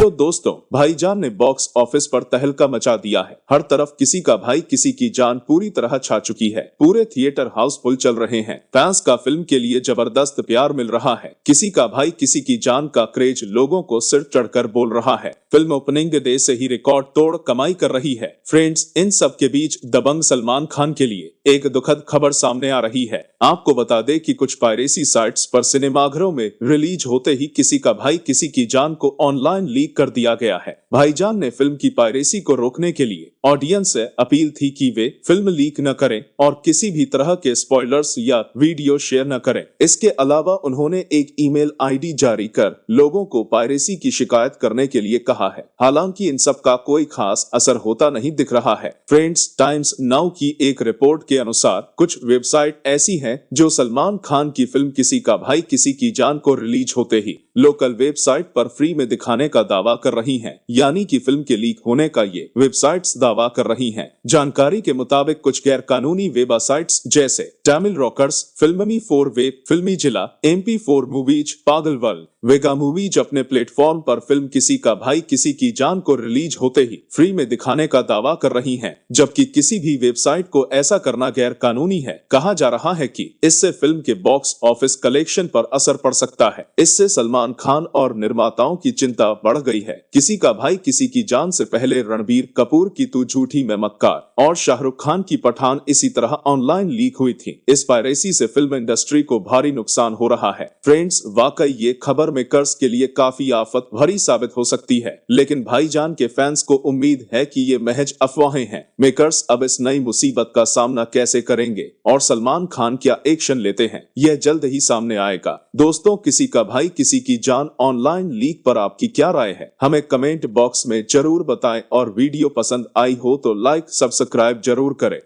Hello दोस्तों, भाईजान ने बॉक्स ऑफ़िस पर तहलका मचा दिया है। हर तरफ़ किसी का भाई, किसी की जान पूरी तरह छा चुकी है। पूरे थिएटर हाउसफुल चल रहे हैं। फैंस का फ़िल्म के लिए ज़बरदस्त प्यार मिल रहा है। किसी का भाई, किसी की जान का क्रेज लोगों को सिर चढ़कर बोल रहा है। फ़िल्म ओपनिंग डे से ही रिकॉर्ड तोड़ कमाई कर रही है। फ्रेंड्स, इन सब के बीच दबंग सलमान खान के लिए। एक दुखद खबर सामने आ रही है। आपको बता दे कि कुछ पायरेसी साइट्स पर सिनेमाघरों में रिलीज़ होते ही किसी का भाई किसी की जान को ऑनलाइन लीक कर दिया गया है। भाईजान ने फ़िल्म की पायरेसी को रोकने के लिए ऑडियंस से अपील थी कि वे फ़िल्म लीक न करें और किसी भी तरह के स्पॉयलर्स या वीडियो शेयर न करें। इसके अलावा उन्होंने एक ईमेल आईडी जारी कर लोगों को पायरेसी की शिकायत करने के लिए कहा है। हालाँकि इन सब का कोई खास असर होता नहीं दिख रहा है। फ्रेंड्स टाइम्स नाउ की एक रिपोर्ट के अनुसार, कुछ वेबसाइट ऐसी हैं जो सलमान खान की फ़िल्म किसी का भाई, किसी की जान को रिलीज़ होते ही। लोकल वेबसाइट पर फ्री में दिखाने का दावा कर रही हैं। यानी कि फ़िल्म के लीक होने का ये वेबसाइट्स दावा कर रही हैं। जानकारी के मुताबिक कुछ गैर कानूनी वेबसाइट्स जैसे Tamil rockers filmy four web फिल्मी जिला एम पी फोर मूवीज़ पागल वर्ल्ड वेगा मूवीज़ अपने प्लेटफॉर्म पर फ़िल्म किसी का भाई किसी की जान को रिलीज़ होते ही फ्री में दिखाने का दावा कर रही हैं। जबकि किसी भी वेबसाइट को ऐसा करना गैर कानूनी है। कहा जा रहा है कि इससे फ़िल्म के बॉक्स ऑफ़िस कलेक्शन पर असर पड़ सकता है। इससे सलमान खान और निर्माताओं की चिंता बढ़ गई है। किसी का भाई किसी की जान से पहले रणबीर कपूर की तू झूठी में मक्कार और शाहरुख खान की पठान इसी तरह ऑनलाइन लीक हुई थी। इस पायरेसी से फ़िल्म इंडस्ट्री को भारी नुकसान हो रहा है। फ्रेंड्स, वाकई ये खबर मेकर्स के लिए काफ़ी आफत भरी साबित हो सकती है, लेकिन भाईजान के फैंस को उम्मीद है कि ये महज अफवाहें हैं। मेकर्स अब इस नई मुसीबत का सामना कैसे करेंगे? और सलमान खान क्या एक्शन लेते हैं? यह जल्द ही सामने आएगा। दोस्तों, किसी का भाई किसी की जान ऑनलाइन लीक पर आपकी क्या राय है? हमें कमेंट बॉक्स में ज़रूर बताएँ और वीडियो पसंद आई हो तो लाइक सब्सक्राइब ज़रूर करें।